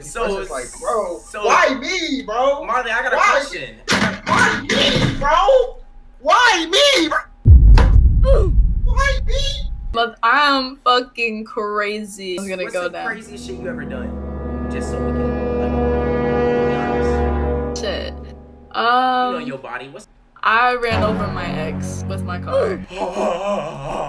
So it's like, bro, so- why me, bro? Marley, I got a Why? question. Why me, bro? Why me, bro? Why me? But I'm fucking crazy. I'm gonna What's go the craziest shit you ever done? Just so we can like, You know um, your body. was. I ran over my ex with my car. Oh,